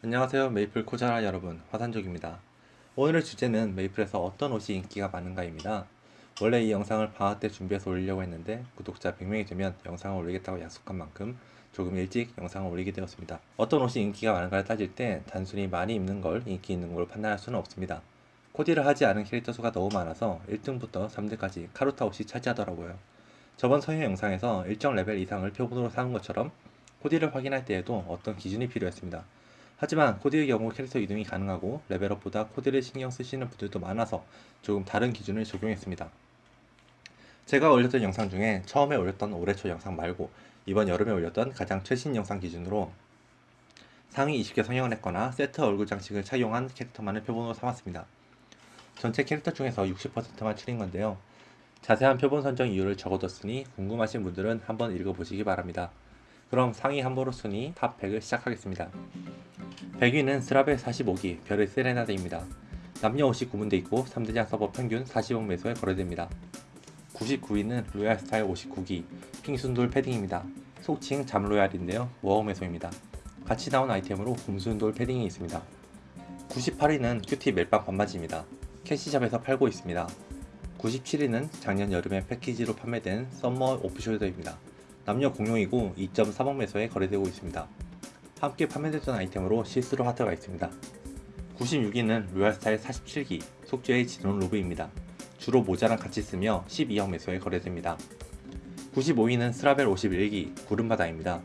안녕하세요 메이플 코자라 여러분. 화산족입니다. 오늘의 주제는 메이플에서 어떤 옷이 인기가 많은가입니다. 원래 이 영상을 방학 때 준비해서 올리려고 했는데 구독자 100명이 되면 영상을 올리겠다고 약속한 만큼 조금 일찍 영상을 올리게 되었습니다. 어떤 옷이 인기가 많은가를 따질 때 단순히 많이 입는 걸 인기 있는 걸로 판단할 수는 없습니다. 코디를 하지 않은 캐릭터 수가 너무 많아서 1등부터 3등까지 카루타 옷이 차지하더라고요. 저번 서유 영상에서 일정 레벨 이상을 표본으로 삼는 것처럼 코디를 확인할 때에도 어떤 기준이 필요했습니다 하지만 코디의 경우 캐릭터 이동이 가능하고 레벨업보다 코디를 신경 쓰시는 분들도 많아서 조금 다른 기준을 적용했습니다. 제가 올렸던 영상 중에 처음에 올렸던 올해 초 영상 말고 이번 여름에 올렸던 가장 최신 영상 기준으로 상위 20개 성형을 했거나 세트 얼굴 장식을 착용한 캐릭터만을 표본으로 삼았습니다. 전체 캐릭터 중에서 60%만 추린 건데요. 자세한 표본 선정 이유를 적어뒀으니 궁금하신 분들은 한번 읽어보시기 바랍니다. 그럼 상의 한벌옷 순위 top 100을 시작하겠습니다. 100위는 스라벨 45기 별의 세레나데입니다. 남녀 옷이 구분되어 있고 3대장 서버 평균 40억 메소에 거래됩니다. 99위는 로얄 스타일 59기 핑순돌 패딩입니다. 속칭 잠로얄인데요. 1억 메소입니다. 같이 나온 아이템으로 곰순돌 패딩이 있습니다. 98위는 큐티 멜빵 반바지입니다. 캐시샵에서 팔고 있습니다. 97위는 작년 여름에 패키지로 판매된 썸머 오프숄더입니다. 남녀 공용이고 2.3억 메소에 거래되고 있습니다. 함께 판매됐던 아이템으로 시스루 하트가 있습니다. 96위는 로얄스타일 47기 속죄의 진원 로브입니다. 주로 모자랑 같이 쓰며 12억 메소에 거래됩니다. 95위는 스라벨 51기 구름바다입니다.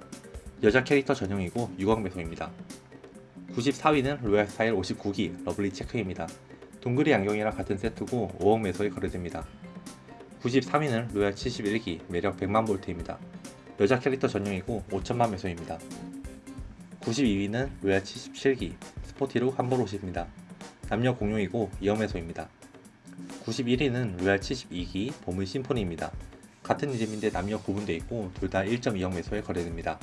여자 캐릭터 전용이고 6억 메소입니다. 94위는 로얄스타일 59기 러블리 체크입니다. 동글이 안경이랑 같은 세트고 5억 메소에 거래됩니다. 93위는 로얄 71기 매력 100만 볼트입니다. 여자 캐릭터 전용이고 5천만 메소입니다. 92위는 로얄 77기 스포티룩 한벌옷입니다. 남녀 공용이고 2억 메소입니다. 91위는 로얄 72기 보물 심포니입니다. 같은 이름인데 남녀 구분되어 있고 둘 다 1.2억 메소에 거래됩니다.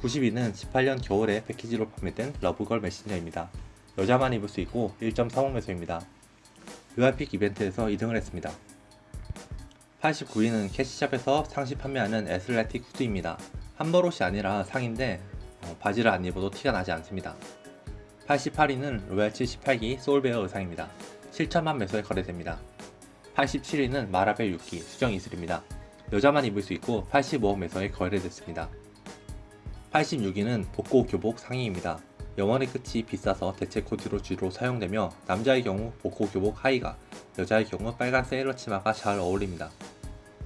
90위는 18년 겨울에 패키지로 판매된 러브걸 메신저입니다. 여자만 입을 수 있고 1.3억 메소입니다. 로얄픽 이벤트에서 2등을 했습니다. 89위는 캐시샵에서 상시 판매하는 에슬레틱 후드입니다. 한벌옷이 아니라 상의인데 어, 바지를 안 입어도 티가 나지 않습니다. 88위는 로얄 78기 소울베어 의상입니다. 7천만 메소에 거래됩니다. 87위는 마라벨 6기 수정 이슬입니다. 여자만 입을 수 있고 85억 메소에 거래됐습니다. 86위는 복고 교복 상의입니다. 영원의 끝이 비싸서 대체 코디로 주로 사용되며 남자의 경우 복고 교복 하의가 여자의 경우 빨간 세일러 치마가 잘 어울립니다.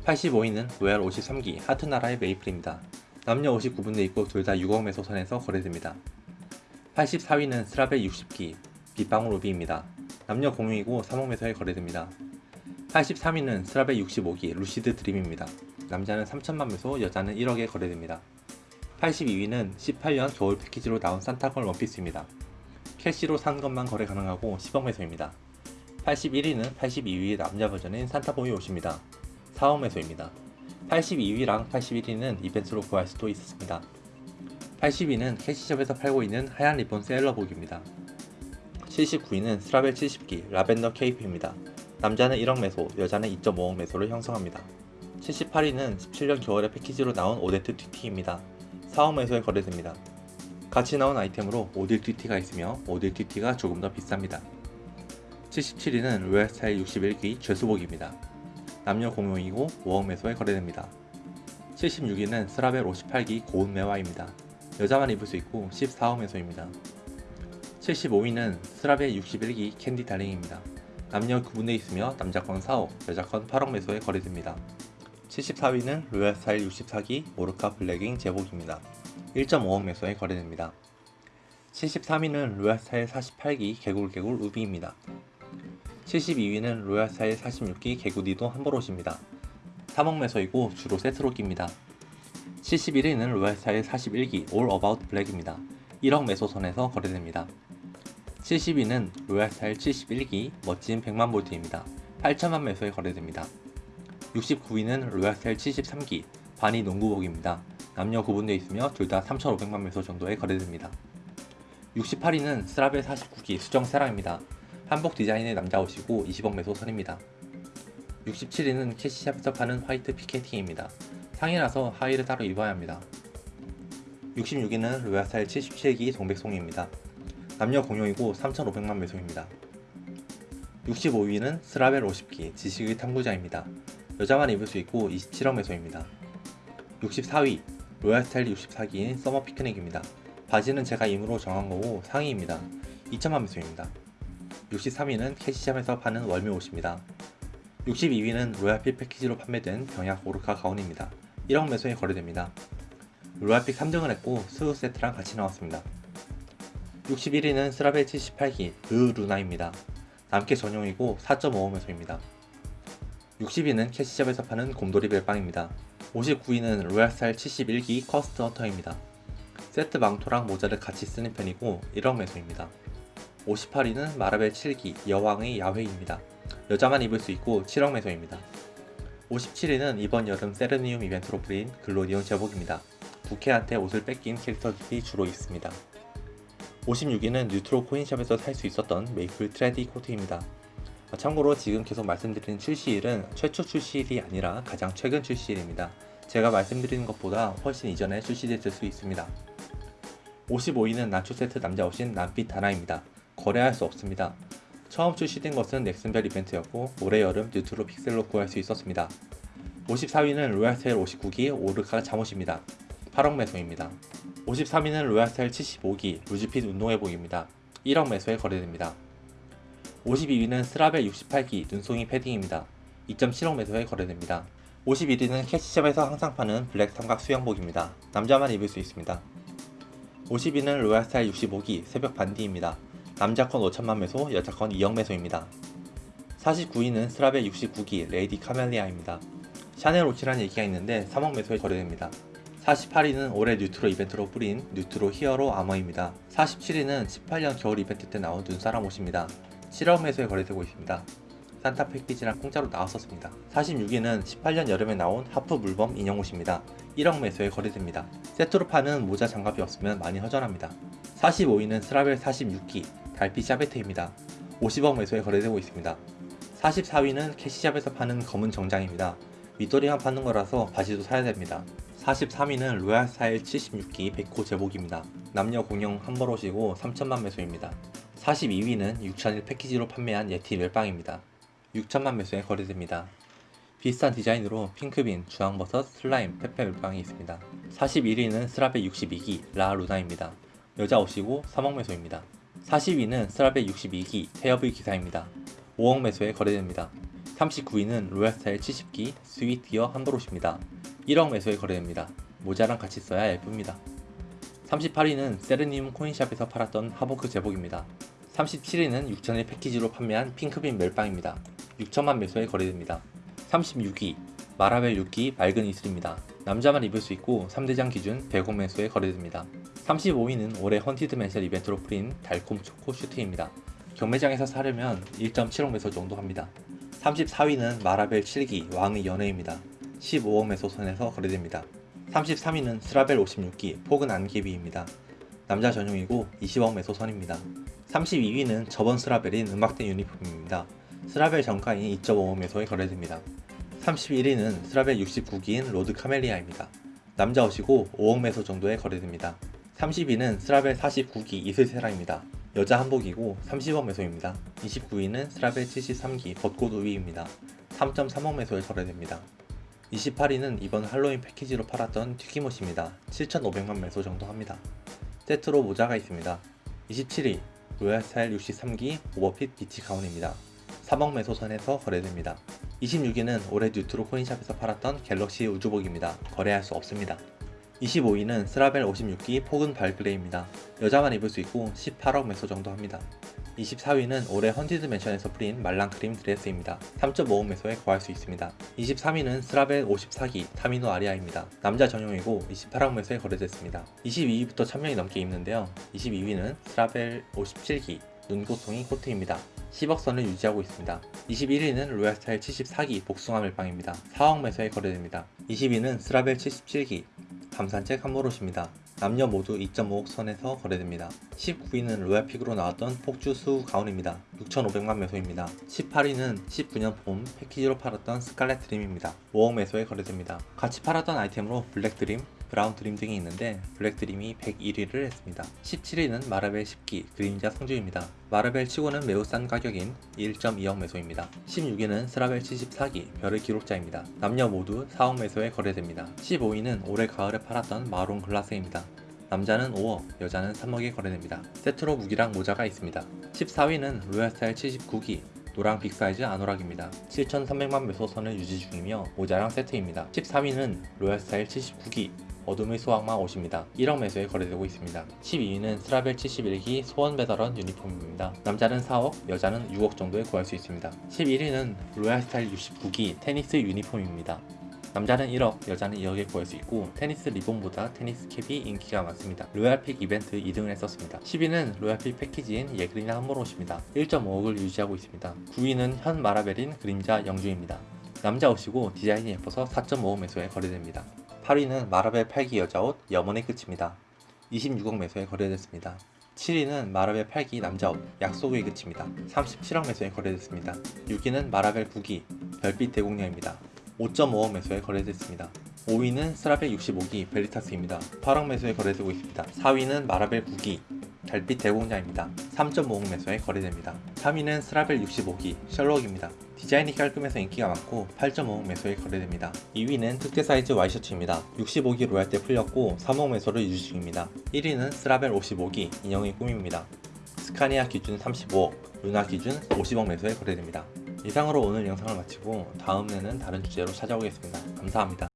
85위는 로얄 53기 하트나라의 메이플입니다. 남녀 옷이 구분되어 있고 둘 다 6억 메소 선에서 거래됩니다. 84위는 스라벨 60기 빗방울 우비입니다. 남녀 공용이고 3억 메소에 거래됩니다. 83위는 스라벨 65기 루시드 드림입니다. 남자는 3천만 메소, 여자는 1억에 거래됩니다. 82위는 18년 겨울 패키지로 나온 산타걸 원피스입니다. 캐시로 산 것만 거래 가능하고 10억 메소입니다. 81위는 82위 남자 버전인 산타보이 옷입니다. 4억 메소입니다. 82위랑 81위는 이벤트로 구할 수도 있었습니다. 80위는 캐시숍에서 팔고 있는 하얀 리본 세일러복입니다. 79위는 스라벨 70기 라벤더 케이프입니다. 남자는 1억 메소, 여자는 2.5억 메소를 형성합니다. 78위는 17년 겨울에 패키지로 나온 오데트 튀티입니다. 4억 매소에 거래됩니다. 같이 나온 아이템으로 오딜 튀티가 있으며 오딜 튀티가 조금 더 비쌉니다. 77위는 로얄 스타일 61기 죄수복입니다. 남녀 공용이고 5억 매소에 거래됩니다. 76위는 스라벨 58기 고운 매화입니다. 여자만 입을 수 있고 14억 매소입니다. 75위는 스라벨 61기 캔디 달링입니다. 남녀 구분되어 있으며 남자 건 4억, 여자 건 8억 매소에 거래됩니다. 74위는 로얄 스타일 64기 오르카 블랙윙 제복입니다. 1.5억 매소에 거래됩니다. 73위는 로얄 스타일 48기 개굴개굴 우비입니다. 72위는 로얄 스타일 46기 개구디도 한벌옷입니다. 3억 매소이고 주로 세트로 낍니다. 71위는 로얄 스타일 41기 올 어바웃 블랙입니다. 1억 매소 선에서 거래됩니다. 70위는 로얄 스타일 71기 멋진 100만 볼트입니다. 8천만 매소에 거래됩니다. 69위는 로얄 스타일 73기 바니 농구복입니다. 남녀 구분되어 있으며 둘 다 3,500만 매소 정도에 거래됩니다. 68위는 스라벨 49기 수정 세라입니다. 한복 디자인의 남자 옷이고 20억 매소 선입니다. 67위는 캐시샵에서 파는 화이트 피케티입니다. 상의라서 하의를 따로 입어야 합니다. 66위는 로얄 스타일 77기 동백송이입니다. 남녀 공용이고 3,500만 매소입니다. 65위는 스라벨 50기 지식의 탐구자입니다. 여자만 입을 수 있고 27억 매소입니다. 64위 로얄 스타일 64기인 서머 피크닉입니다. 바지는 제가 임의로 정한 거고 상의입니다. 2천만 매소입니다. 63위는 캐시샵에서 파는 월미 옷입니다. 62위는 로얄픽 패키지로 판매된 병약 오르카 가운입니다. 1억 매소에 거래됩니다. 로얄픽 3등을 했고 스우 세트랑 같이 나왔습니다. 61위는 스라벨 78기 르 루나입니다. 남캐 전용이고 4.5억 매소입니다. 60위는 캐시샵에서 파는 곰돌이 멜빵입니다. 59위는 로얄스타일 71기 고스트 헌터입니다. 세트 망토랑 모자를 같이 쓰는 편이고 1억 매소입니다. 58위는 마라벨 7기 여왕의 야회입니다. 여자만 입을 수 있고 7억 매소입니다. 57위는 이번 여름 세르니움 이벤트로 뿌린 글로리온 제복입니다. 부캐한테 옷을 뺏긴 캐릭터들이 주로 있습니다. 56위는 뉴트로 코인샵에서 살 수 있었던 메이플 트렌디 코트입니다. 어, 참고로 지금 계속 말씀드리는 출시일은 최초 출시일이 아니라 가장 최근 출시일입니다. 제가 말씀드리는 것보다 훨씬 이전에 출시됐을 수 있습니다. 55위는 나초 세트 남자 옷인 남빛 하나입니다. 거래할 수 없습니다. 처음 출시된 것은 넥슨별 이벤트였고 올해 여름 뉴트로 픽셀로 구할 수 있었습니다. 54위는 로얄스타일 59기 오르카 잠옷입니다. 8억 매소입니다. 53위는 로얄스타일 75기 루즈핏 운동회복입니다. 1억 매소에 거래됩니다. 52위는 스라벨 68기 눈송이 패딩입니다. 2.7억 매소에 거래됩니다. 51위는 캐시샵에서 항상 파는 블랙 삼각 수영복입니다. 남자만 입을 수 있습니다. 50위는 로얄스타일 65기 새벽 반디입니다. 남자 건 5천만 매소, 여자 건 2억 매소입니다. 49위는 스라벨 69기 레이디 카멜리아입니다. 샤넬 옷이라는 얘기가 있는데 3억 매소에 거래됩니다. 48위는 올해 뉴트로 이벤트로 뿌린 뉴트로 히어로 아머입니다. 47위는 18년 겨울 이벤트 때 나온 눈사람 옷입니다. 7억 매소에 거래되고 있습니다. 산타 패키지랑 공짜로 나왔었습니다. 46위는 18년 여름에 나온 하프 물범 인형 옷입니다. 1억 매소에 거래됩니다. 세트로 파는 모자 장갑이 없으면 많이 허전합니다. 45위는 스라벨 46기 달빛 샤베트입니다. 50억 매소에 거래되고 있습니다. 44위는 캐시샵에서 파는 검은 정장입니다. 윗도리만 파는 거라서 바지도 사야 됩니다. 43위는 로얄 스타일 76기 백호 제복입니다. 남녀 공용 한 벌 옷이고 3천만 매소입니다. 42위는 6천일 패키지로 판매한 예티 멜빵입니다. 6천만 매소에 거래됩니다. 비슷한 디자인으로 핑크빈, 주황버섯, 슬라임, 페페 멜빵이 있습니다. 41위는 스라벨 62기 라 루나입니다. 여자 옷이고 3억 매소입니다. 40위는 스라벨 62기 태엽의 기사입니다. 5억 매소에 거래됩니다. 39위는 로얄스타일 70기 스위티어 한벌옷입니다. 1억 매소에 거래됩니다. 모자랑 같이 써야 예쁩니다. 38위는 세르니움 코인샵에서 팔았던 하보크 제복입니다. 37위는 6천일 패키지로 판매한 핑크빈 멜빵입니다. 6천만 매소에 거래됩니다. 36위 마라벨 6기 맑은 이슬입니다. 남자만 입을 수 있고 3대장 기준 100억 매소에 거래됩니다. 35위는 올해 헌티드 맨션 이벤트로 풀린 달콤 초코 슈트입니다. 경매장에서 사려면 1.7억 매소 정도 합니다. 34위는 마라벨 7기 왕의 연회입니다. 15억 매소 선에서 거래됩니다. 33위는 스라벨 56기 포근 안개비입니다. 남자 전용이고 20억 매소 선입니다. 32위는 저번 스라벨인 음악대 유니폼입니다. 스라벨 정가인 2.5억 매소에 거래됩니다. 31위는 스라벨 69기인 로드 카멜리아입니다. 남자 옷이고 5억 매소 정도에 거래됩니다. 30위는 스라벨 49기 이슬세라입니다. 여자 한복이고 30억 매소입니다. 29위는 스라벨 73기 벚꽃 우비입니다. 3.3억 매소에 거래됩니다. 28위는 이번 할로윈 패키지로 팔았던 튀김옷입니다. 7,500만 매소 정도 합니다. 세트로 모자가 있습니다. 27위 로얄 스타일 63기 오버핏 비치 가운입니다. 3억 메소 선에서 거래됩니다. 26위는 올해 뉴트로 코인샵에서 팔았던 갤럭시 우주복입니다. 거래할 수 없습니다. 25위는 스라벨 56기 폭은 발그레이입니다. 여자만 입을 수 있고 18억 메소 정도 합니다. 24위는 올해 헌티드 맨션에서 뿌린 말랑크림 드레스입니다. 3.5억 메소에 구할 수 있습니다. 23위는 스라벨 54기 타미노 아리아입니다. 남자 전용이고 28억 메소에 거래됐습니다. 22위부터 1000명이 넘게 입는데요. 22위는 스라벨 57기 눈고통이 코트입니다. 10억 선을 유지하고 있습니다. 21위는 로얄스타일 74기 복숭아 멜빵입니다. 4억 메소에 거래됩니다. 20위는 스라벨 77기 밤산책 한벌옷입니다. 남녀 모두 2.5억 선에서 거래됩니다. 19위는 로얄픽으로 나왔던 폭주 수 가운입니다. 6,500만 메소입니다. 18위는 19년 봄 패키지로 팔았던 스칼렛 드림입니다. 5억 메소에 거래됩니다. 같이 팔았던 아이템으로 블랙 드림, 브라운 드림 등이 있는데 블랙 드림이 101위를 했습니다. 17위는 마라벨 10기 그림자 성주입니다. 마라벨 치고는 매우 싼 가격인 1.2억 메소입니다. 16위는 스라벨 74기 별의 기록자입니다. 남녀 모두 4억 메소에 거래됩니다. 15위는 올해 가을에 팔았던 마론 글라스입니다. 남자는 5억, 여자는 3억에 거래됩니다. 세트로 무기랑 모자가 있습니다. 14위는 로얄스타일 79기 노랑 빅사이즈 아노락입니다. 7,300만 메소 선을 유지 중이며 모자랑 세트입니다. 14위는 로얄스타일 79기 어둠의 수학마 옷입니다. 1억 메소에 거래되고 있습니다. 12위는 스라벨 71기 소원 베더런 유니폼입니다. 남자는 4억, 여자는 6억 정도에 구할 수 있습니다. 11위는 로얄스타일 69기 테니스 유니폼입니다. 남자는 1억, 여자는 2억에 구할 수 있고 테니스 리본보다 테니스 캡이 인기가 많습니다. 로얄픽 이벤트 2등을 했었습니다. 10위는 로얄픽 패키지인 예그리나 한벌옷입니다. 1.5억을 유지하고 있습니다. 9위는 현 마라벨인 그림자 영주입니다. 남자 옷이고 디자인이 예뻐서 4.5억 메소에 거래됩니다. 8위는 마라벨 8기 여자옷 염원의 끝입니다. 26억 메소에 거래됐습니다. 7위는 마라벨 8기 남자옷 약속의 끝입니다. 37억 메소에 거래됐습니다. 6위는 마라벨 9기 별빛 대공녀입니다. 5.5억 메소에 거래됐습니다. 5위는 스라벨 65기 베리타스입니다. 8억 메소에 거래되고 있습니다. 4위는 마라벨 9기 달빛 대공자입니다. 3.5억 메소에 거래됩니다. 3위는 스라벨 65기 셜록입니다. 디자인이 깔끔해서 인기가 많고 8.5억 메소에 거래됩니다. 2위는 특대 사이즈 와이셔츠입니다. 65기 로얄 때 풀렸고 3억 메소를 유지 중입니다. 1위는 스라벨 55기 인형의 꿈입니다. 스카니아 기준 35억, 루나 기준 50억 매수에 거래됩니다. 이상으로 오늘 영상을 마치고 다음에는 다른 주제로 찾아오겠습니다. 감사합니다.